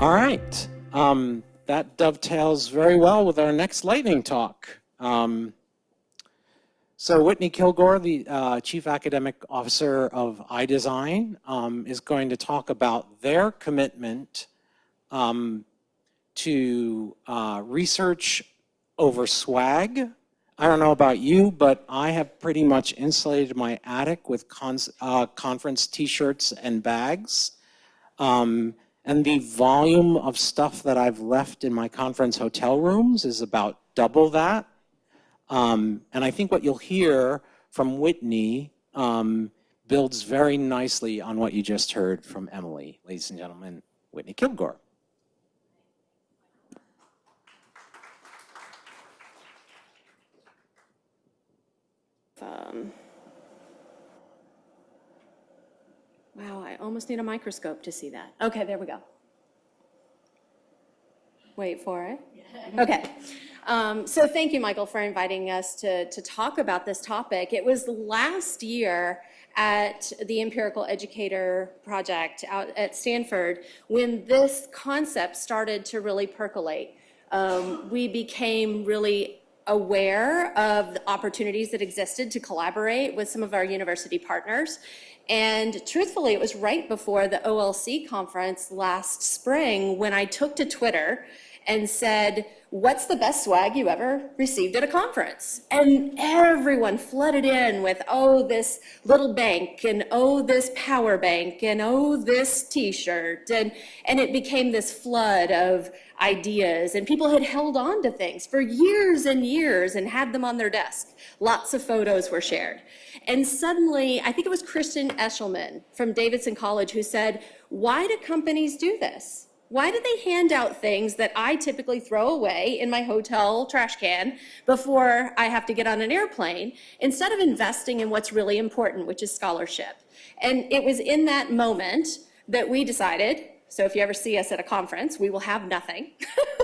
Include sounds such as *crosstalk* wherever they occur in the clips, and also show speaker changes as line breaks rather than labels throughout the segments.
All right. Um, that dovetails very well with our next lightning talk. Um, so Whitney Kilgore, the uh, Chief Academic Officer of iDesign, um, is going to talk about their commitment um, to uh, research over swag. I don't know about you, but I have pretty much insulated my attic with uh, conference t-shirts and bags. Um, and the volume of stuff that I've left in my conference hotel rooms is about double that. Um, and I think what you'll hear from Whitney um, builds very nicely on what you just heard from Emily. Ladies and gentlemen, Whitney Kilgore.
Um, wow, I almost need a microscope to see that. Okay, there we go. Wait for it. *laughs* Okay. Um, so thank you, Michael, for inviting us to, to talk about this topic. It was last year at the Empirical Educator Project out at Stanford when this concept started to really percolate. Um, we became really aware of the opportunities that existed to collaborate with some of our university partners. And truthfully, it was right before the OLC conference last spring when I took to Twitter and said, what's the best swag you ever received at a conference? And everyone flooded in with, oh, this little bank, and oh, this power bank, and oh, this t-shirt. And, and it became this flood of ideas. And people had held on to things for years and years and had them on their desk. Lots of photos were shared. And suddenly, I think it was Kristen Eshleman from Davidson College who said, why do companies do this? Why do they hand out things that I typically throw away in my hotel trash can before I have to get on an airplane instead of investing in what's really important, which is scholarship? And it was in that moment that we decided, so if you ever see us at a conference, we will have nothing.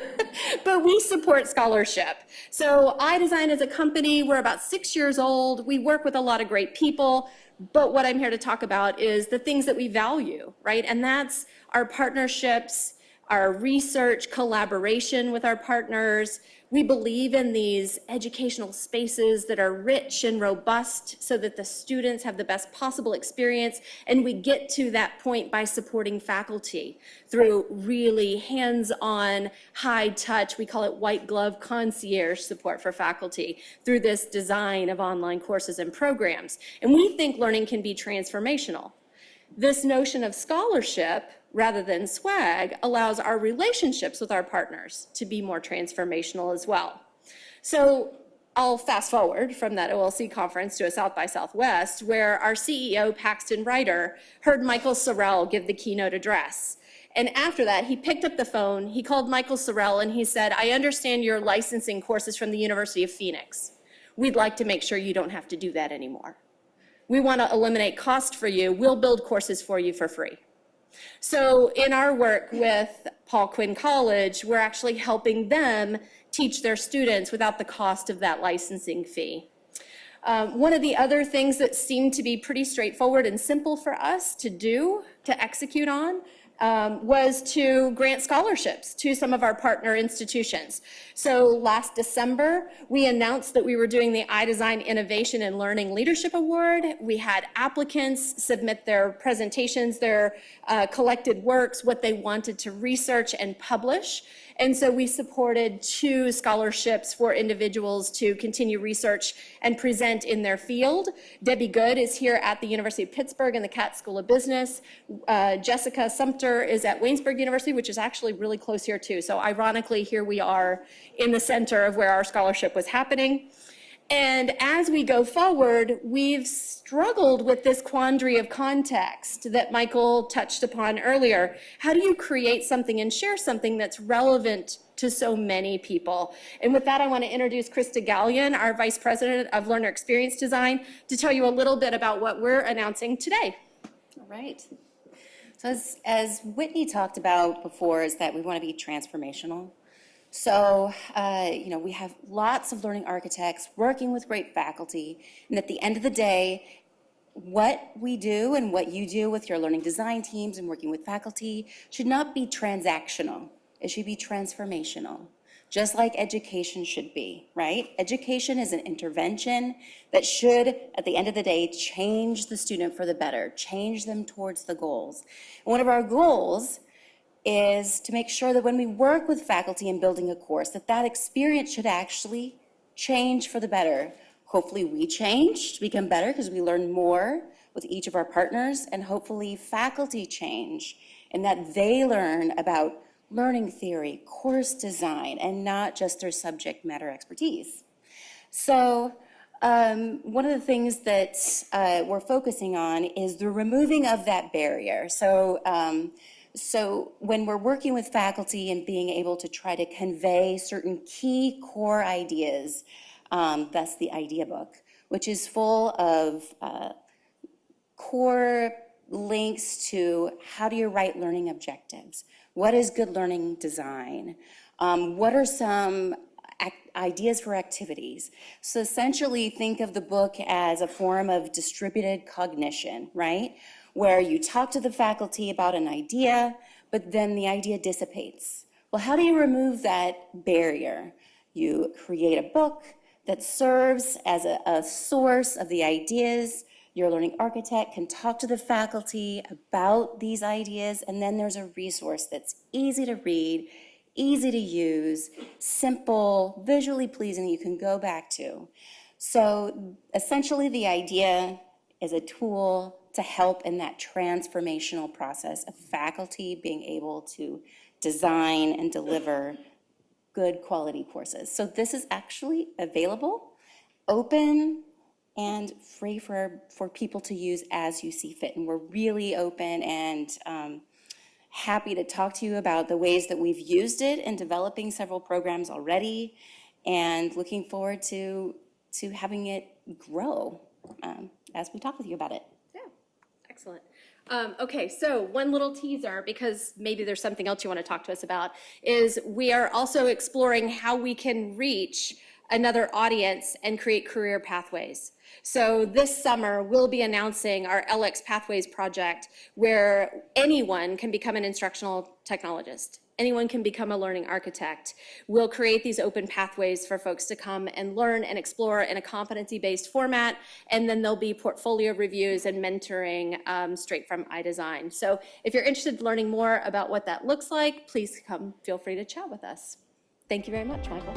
*laughs* but we support scholarship. So iDesign as a company, we're about six years old. We work with a lot of great people. But what I'm here to talk about is the things that we value, right? And that's our partnerships, our research collaboration with our partners. We believe in these educational spaces that are rich and robust so that the students have the best possible experience. And we get to that point by supporting faculty through really hands-on, high touch, we call it white glove concierge support for faculty through this design of online courses and programs. And we think learning can be transformational. This notion of scholarship rather than swag allows our relationships with our partners to be more transformational as well. So I'll fast forward from that OLC conference to a South by Southwest where our CEO, Paxton Riter, heard Michael Sorrell give the keynote address. And after that, he picked up the phone, he called Michael Sorrell and he said, I understand you're licensing courses from the University of Phoenix. We'd like to make sure you don't have to do that anymore. We want to eliminate cost for you. We'll build courses for you for free. So in our work with Paul Quinn College, we're actually helping them teach their students without the cost of that licensing fee. Um, one of the other things that seemed to be pretty straightforward and simple for us to do, to execute on, um, was to grant scholarships to some of our partner institutions. So last December, we announced that we were doing the iDesign Innovation and Learning Leadership Award. We had applicants submit their presentations, their uh, collected works, what they wanted to research and publish. And so we supported two scholarships for individuals to continue research and present in their field. Debbie Good is here at the University of Pittsburgh in the Katz School of Business. Uh, Jessica Sumter is at Waynesburg University, which is actually really close here too. So ironically, here we are in the center of where our scholarship was happening. And as we go forward, we've struggled with this quandary of context that Michael touched upon earlier. How do you create something and share something that's relevant to so many people? And with that, I want to introduce Krista Galyen, our Vice President of Learner Experience Design, to tell you a little bit about what we're announcing today.
All right. So as, as Whitney talked about before, is that we want to be transformational. So, uh, you know, we have lots of learning architects working with great faculty, and at the end of the day, what we do and what you do with your learning design teams and working with faculty should not be transactional. It should be transformational, just like education should be, right? Education is an intervention that should, at the end of the day, change the student for the better, change them towards the goals. And one of our goals is to make sure that when we work with faculty in building a course, that that experience should actually change for the better. Hopefully, we change to become better because we learn more with each of our partners, and hopefully faculty change in that they learn about learning theory, course design, and not just their subject matter expertise. So um, one of the things that uh, we're focusing on is the removing of that barrier. So, um, so when we're working with faculty and being able to try to convey certain key core ideas, um, that's the idea book, which is full of uh, core links to how do you write learning objectives? What is good learning design? Um, what are some ideas for activities? So essentially, think of the book as a form of distributed cognition, right? Where you talk to the faculty about an idea, but then the idea dissipates. Well, how do you remove that barrier? You create a book that serves as a, a source of the ideas your learning architect can talk to the faculty about these ideas, and then there's a resource that's easy to read, easy to use, simple, visually pleasing you can go back to. So essentially, the idea is a tool to help in that transformational process of faculty being able to design and deliver good quality courses. So this is actually available, open, and free for, for people to use as you see fit. And we're really open and um, happy to talk to you about the ways that we've used it in developing several programs already and looking forward to, to having it grow um, as we talk with you about it.
Excellent. Um, okay, so one little teaser, because maybe there's something else you want to talk to us about, is we are also exploring how we can reach another audience and create career pathways. So this summer, we'll be announcing our LX Pathways project where anyone can become an instructional technologist. Anyone can become a learning architect. We'll create these open pathways for folks to come and learn and explore in a competency-based format, and then there'll be portfolio reviews and mentoring um, straight from iDesign. So if you're interested in learning more about what that looks like, please come, feel free to chat with us. Thank you very much, Michael.